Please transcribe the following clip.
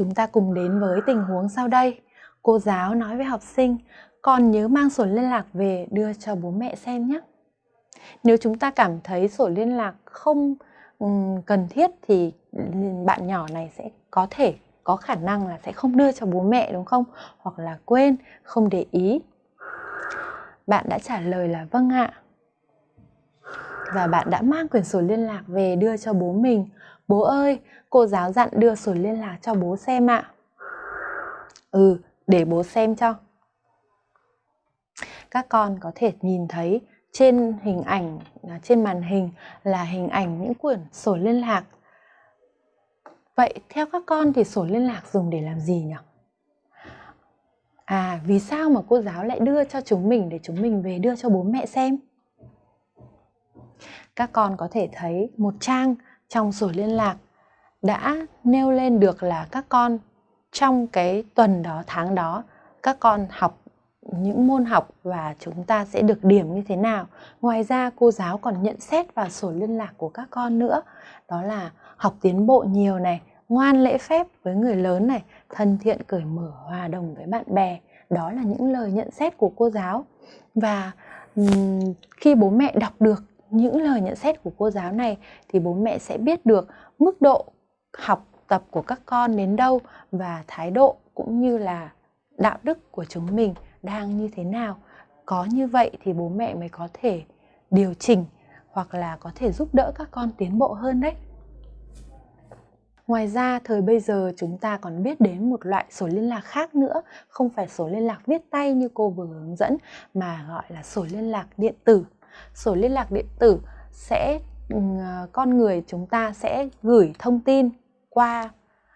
Chúng ta cùng đến với tình huống sau đây. Cô giáo nói với học sinh, con nhớ mang sổ liên lạc về đưa cho bố mẹ xem nhé. Nếu chúng ta cảm thấy sổ liên lạc không cần thiết thì bạn nhỏ này sẽ có thể có khả năng là sẽ không đưa cho bố mẹ đúng không? Hoặc là quên, không để ý. Bạn đã trả lời là vâng ạ. Và bạn đã mang quyển sổ liên lạc về đưa cho bố mình. Bố ơi, cô giáo dặn đưa sổ liên lạc cho bố xem ạ. Ừ, để bố xem cho. Các con có thể nhìn thấy trên hình ảnh, à, trên màn hình là hình ảnh những quyển sổ liên lạc. Vậy theo các con thì sổ liên lạc dùng để làm gì nhỉ? À, vì sao mà cô giáo lại đưa cho chúng mình để chúng mình về đưa cho bố mẹ xem? Các con có thể thấy một trang trong sổ liên lạc đã nêu lên được là các con trong cái tuần đó, tháng đó các con học những môn học và chúng ta sẽ được điểm như thế nào. Ngoài ra cô giáo còn nhận xét vào sổ liên lạc của các con nữa. Đó là học tiến bộ nhiều này, ngoan lễ phép với người lớn này, thân thiện cởi mở hòa đồng với bạn bè. Đó là những lời nhận xét của cô giáo. Và khi bố mẹ đọc được những lời nhận xét của cô giáo này thì bố mẹ sẽ biết được mức độ học tập của các con đến đâu và thái độ cũng như là đạo đức của chúng mình đang như thế nào. Có như vậy thì bố mẹ mới có thể điều chỉnh hoặc là có thể giúp đỡ các con tiến bộ hơn đấy. Ngoài ra, thời bây giờ chúng ta còn biết đến một loại sổ liên lạc khác nữa, không phải sổ liên lạc viết tay như cô vừa hướng dẫn, mà gọi là sổ liên lạc điện tử. Sổ liên lạc điện tử sẽ ừ, à, con người chúng ta sẽ gửi thông tin qua